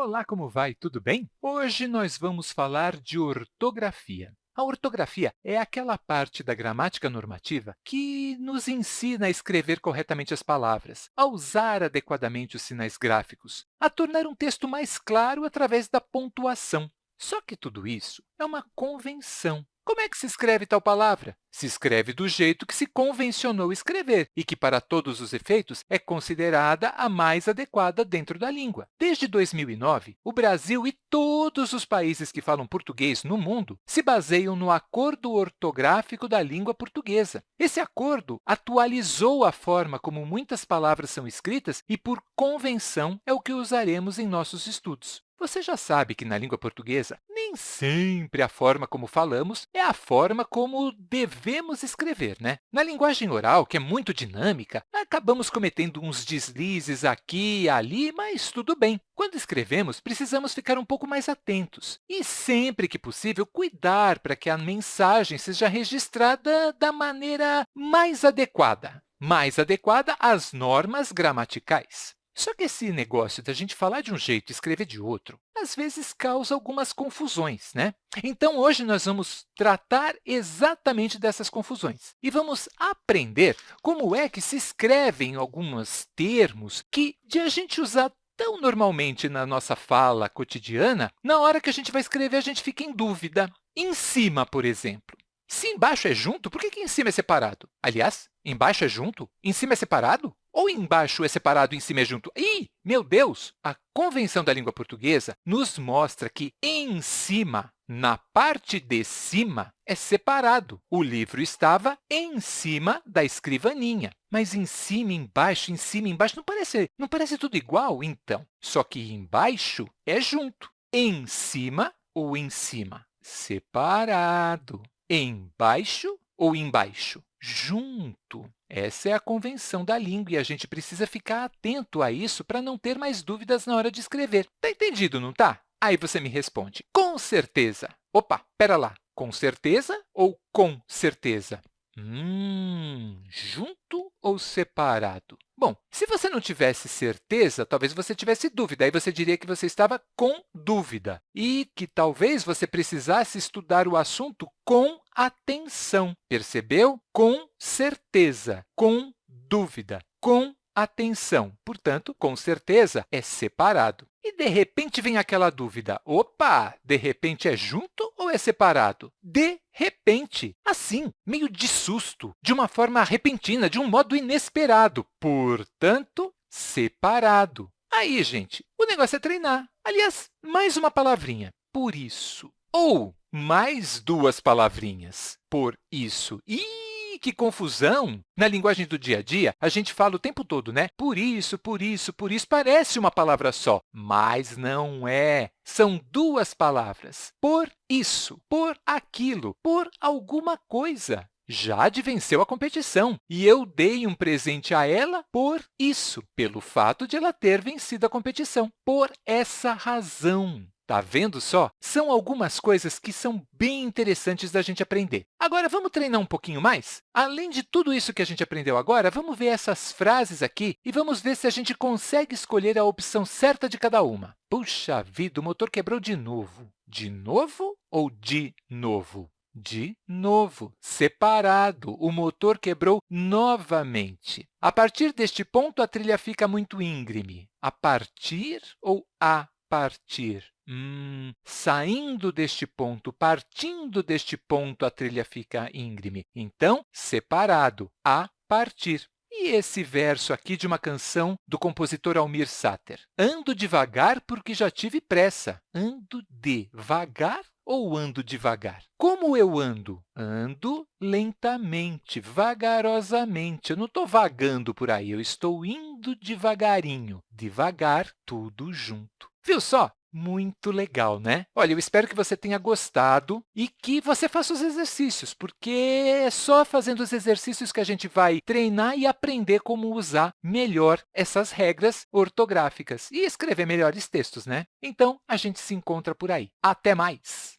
Olá, como vai? Tudo bem? Hoje nós vamos falar de ortografia. A ortografia é aquela parte da gramática normativa que nos ensina a escrever corretamente as palavras, a usar adequadamente os sinais gráficos, a tornar um texto mais claro através da pontuação. Só que tudo isso é uma convenção, como é que se escreve tal palavra? Se escreve do jeito que se convencionou escrever e que, para todos os efeitos, é considerada a mais adequada dentro da língua. Desde 2009, o Brasil e todos os países que falam português no mundo se baseiam no Acordo Ortográfico da Língua Portuguesa. Esse acordo atualizou a forma como muitas palavras são escritas e, por convenção, é o que usaremos em nossos estudos. Você já sabe que, na língua portuguesa, nem sempre a forma como falamos é a forma como devemos escrever. Né? Na linguagem oral, que é muito dinâmica, acabamos cometendo uns deslizes aqui e ali, mas tudo bem. Quando escrevemos, precisamos ficar um pouco mais atentos e, sempre que possível, cuidar para que a mensagem seja registrada da maneira mais adequada, mais adequada às normas gramaticais. Só que esse negócio da gente falar de um jeito e escrever de outro, às vezes causa algumas confusões. Né? Então, hoje nós vamos tratar exatamente dessas confusões e vamos aprender como é que se escrevem alguns termos que, de a gente usar tão normalmente na nossa fala cotidiana, na hora que a gente vai escrever, a gente fica em dúvida. Em cima, por exemplo. Se embaixo é junto, por que, que em cima é separado? Aliás, embaixo é junto, em cima é separado? Ou embaixo é separado e em cima é junto? Ih, meu Deus! A convenção da língua portuguesa nos mostra que em cima, na parte de cima, é separado. O livro estava em cima da escrivaninha. Mas em cima, embaixo, em cima, embaixo, não parece, não parece tudo igual? Então, só que embaixo é junto. Em cima ou em cima? Separado. Embaixo ou embaixo? Junto. Essa é a convenção da língua e a gente precisa ficar atento a isso para não ter mais dúvidas na hora de escrever. Está entendido, não está? Aí você me responde, com certeza. Opa, espera lá, com certeza ou com certeza? Hum, junto ou separado? Bom, se você não tivesse certeza, talvez você tivesse dúvida. Aí você diria que você estava com dúvida e que talvez você precisasse estudar o assunto com atenção. Percebeu? Com certeza, com dúvida, com atenção. Portanto, com certeza, é separado. E, de repente, vem aquela dúvida. Opa, de repente é junto ou é separado? De repente, assim, meio de susto, de uma forma repentina, de um modo inesperado. Portanto, separado. Aí, gente, o negócio é treinar. Aliás, mais uma palavrinha, por isso. Ou mais duas palavrinhas, por isso. Ih! que confusão! Na linguagem do dia a dia, a gente fala o tempo todo, né? Por isso, por isso, por isso, parece uma palavra só, mas não é. São duas palavras. Por isso, por aquilo, por alguma coisa. Jade venceu a competição e eu dei um presente a ela por isso, pelo fato de ela ter vencido a competição, por essa razão. Está vendo só? São algumas coisas que são bem interessantes da gente aprender. Agora, vamos treinar um pouquinho mais? Além de tudo isso que a gente aprendeu agora, vamos ver essas frases aqui e vamos ver se a gente consegue escolher a opção certa de cada uma. Puxa vida, o motor quebrou de novo. De novo ou de novo? De novo, separado, o motor quebrou novamente. A partir deste ponto, a trilha fica muito íngreme. A partir ou a partir? Hum, saindo deste ponto, partindo deste ponto, a trilha fica íngreme. Então, separado, a partir. E esse verso aqui de uma canção do compositor Almir Sater. Ando devagar porque já tive pressa. Ando devagar ou ando devagar? Como eu ando? Ando lentamente, vagarosamente. Eu não estou vagando por aí, eu estou indo devagarinho. Devagar, tudo junto. Viu só? Muito legal, né? Olha, eu espero que você tenha gostado e que você faça os exercícios, porque é só fazendo os exercícios que a gente vai treinar e aprender como usar melhor essas regras ortográficas e escrever melhores textos, né? Então, a gente se encontra por aí. Até mais!